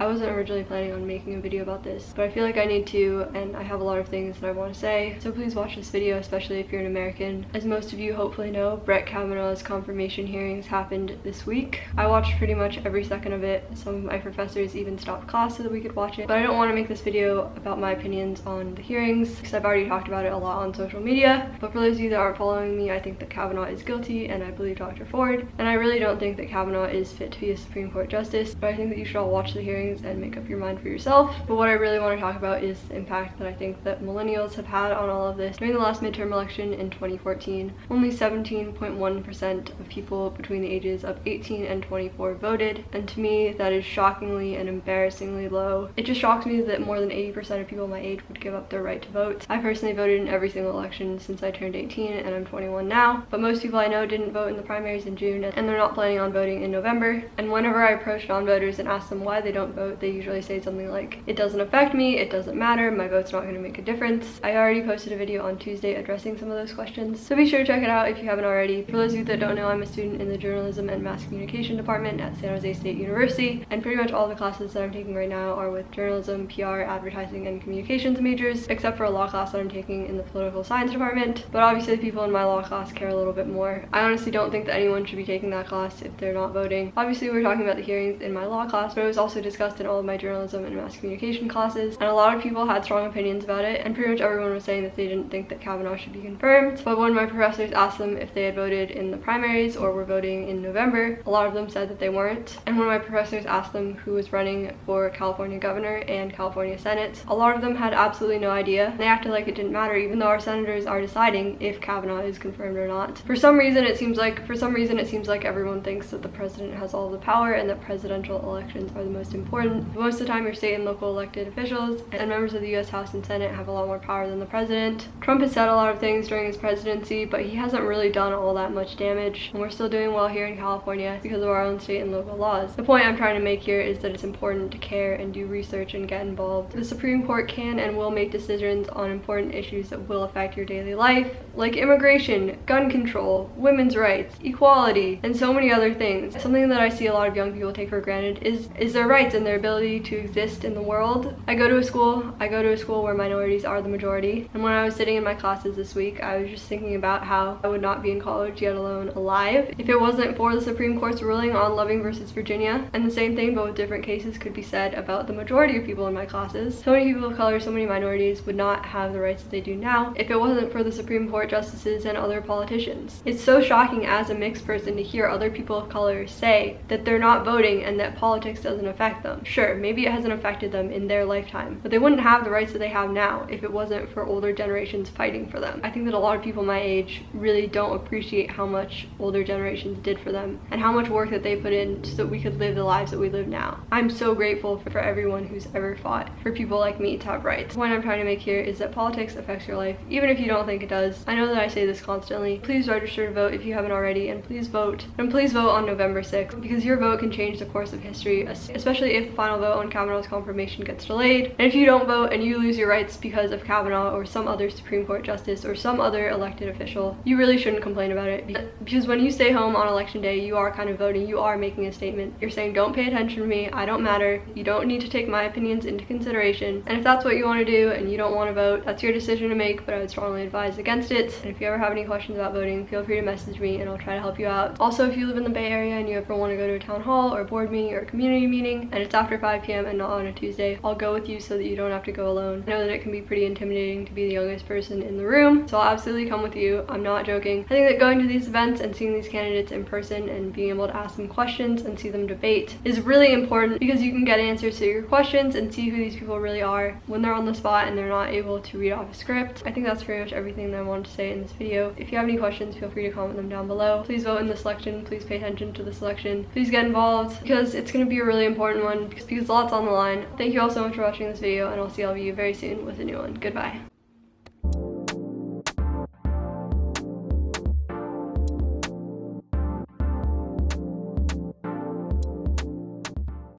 I wasn't originally planning on making a video about this, but I feel like I need to and I have a lot of things that I want to say. So please watch this video, especially if you're an American. As most of you hopefully know, Brett Kavanaugh's confirmation hearings happened this week. I watched pretty much every second of it. Some of my professors even stopped class so that we could watch it. But I don't want to make this video about my opinions on the hearings because I've already talked about it a lot on social media. But for those of you that aren't following me, I think that Kavanaugh is guilty and I believe Dr. Ford. And I really don't think that Kavanaugh is fit to be a Supreme Court justice, but I think that you should all watch the hearings and make up your mind for yourself. But what I really want to talk about is the impact that I think that millennials have had on all of this. During the last midterm election in 2014, only 17.1% of people between the ages of 18 and 24 voted, and to me that is shockingly and embarrassingly low. It just shocks me that more than 80% of people my age would give up their right to vote. I personally voted in every single election since I turned 18 and I'm 21 now, but most people I know didn't vote in the primaries in June and they're not planning on voting in November. And whenever I approach non-voters and ask them why they don't vote, they usually say something like, it doesn't affect me, it doesn't matter, my vote's not going to make a difference. I already posted a video on Tuesday addressing some of those questions, so be sure to check it out if you haven't already. For those of you that don't know, I'm a student in the Journalism and Mass Communication department at San Jose State University, and pretty much all the classes that I'm taking right now are with journalism, PR, advertising, and communications majors, except for a law class that I'm taking in the political science department. But obviously the people in my law class care a little bit more. I honestly don't think that anyone should be taking that class if they're not voting. Obviously we're talking about the hearings in my law class, but it was also discussed in all of my journalism and mass communication classes and a lot of people had strong opinions about it and pretty much everyone was saying that they didn't think that Kavanaugh should be confirmed. But when my professors asked them if they had voted in the primaries or were voting in November, a lot of them said that they weren't. And when my professors asked them who was running for California governor and California Senate, a lot of them had absolutely no idea. They acted like it didn't matter even though our senators are deciding if Kavanaugh is confirmed or not. For some reason it seems like for some reason it seems like everyone thinks that the president has all the power and that presidential elections are the most important. Most of the time your state and local elected officials and members of the US House and Senate have a lot more power than the president. Trump has said a lot of things during his presidency, but he hasn't really done all that much damage. And we're still doing well here in California because of our own state and local laws. The point I'm trying to make here is that it's important to care and do research and get involved. The Supreme Court can and will make decisions on important issues that will affect your daily life, like immigration, gun control, women's rights, equality, and so many other things. Something that I see a lot of young people take for granted is, is their rights and their ability to exist in the world. I go to a school, I go to a school where minorities are the majority. And when I was sitting in my classes this week, I was just thinking about how I would not be in college, yet alone alive, if it wasn't for the Supreme Court's ruling on Loving versus Virginia. And the same thing, but with different cases, could be said about the majority of people in my classes. So many people of color, so many minorities would not have the rights that they do now if it wasn't for the Supreme Court justices and other politicians. It's so shocking as a mixed person to hear other people of color say that they're not voting and that politics doesn't affect them. Sure, maybe it hasn't affected them in their lifetime, but they wouldn't have the rights that they have now if it wasn't for older generations fighting for them. I think that a lot of people my age really don't appreciate how much older generations did for them and how much work that they put in so that we could live the lives that we live now. I'm so grateful for everyone who's ever fought for people like me to have rights. The point I'm trying to make here is that politics affects your life, even if you don't think it does. I know that I say this constantly. Please register to vote if you haven't already, and please vote. And please vote on November 6th, because your vote can change the course of history, especially if the final vote on Kavanaugh's confirmation gets delayed. And if you don't vote and you lose your rights because of Kavanaugh or some other Supreme Court justice or some other elected official, you really shouldn't complain about it. Because when you stay home on election day, you are kind of voting, you are making a statement. You're saying, don't pay attention to me, I don't matter, you don't need to take my opinions into consideration. And if that's what you want to do and you don't want to vote, that's your decision to make, but I would strongly advise against it. And if you ever have any questions about voting, feel free to message me and I'll try to help you out. Also, if you live in the Bay Area and you ever want to go to a town hall or a board meeting or a community meeting and it's after 5 p.m. and not on a Tuesday, I'll go with you so that you don't have to go alone. I know that it can be pretty intimidating to be the youngest person in the room, so I'll absolutely come with you. I'm not joking. I think that going to these events and seeing these candidates in person and being able to ask them questions and see them debate is really important because you can get answers to your questions and see who these people really are when they're on the spot and they're not able to read off a script. I think that's pretty much everything that I wanted to say in this video. If you have any questions, feel free to comment them down below. Please vote in the selection. Please pay attention to the selection. Please get involved because it's going to be a really important one because, because lots on the line. Thank you all so much for watching this video and I'll see all of you very soon with a new one. Goodbye.